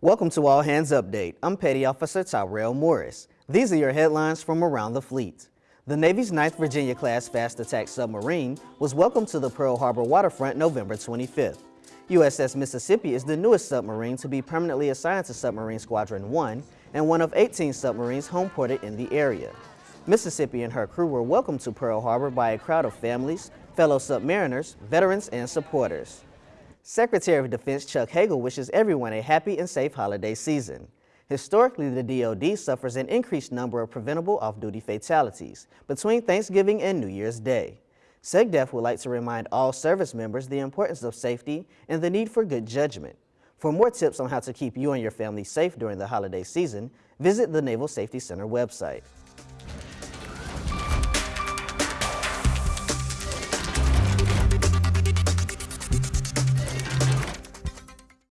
Welcome to All Hands Update. I'm Petty Officer Tyrell Morris. These are your headlines from around the fleet. The Navy's 9th Virginia-class fast attack submarine was welcomed to the Pearl Harbor waterfront November 25th. USS Mississippi is the newest submarine to be permanently assigned to Submarine Squadron 1 and one of 18 submarines homeported in the area. Mississippi and her crew were welcomed to Pearl Harbor by a crowd of families, fellow submariners, veterans, and supporters. Secretary of Defense Chuck Hagel wishes everyone a happy and safe holiday season. Historically, the DoD suffers an increased number of preventable off-duty fatalities between Thanksgiving and New Year's Day. SecDef would like to remind all service members the importance of safety and the need for good judgment. For more tips on how to keep you and your family safe during the holiday season, visit the Naval Safety Center website.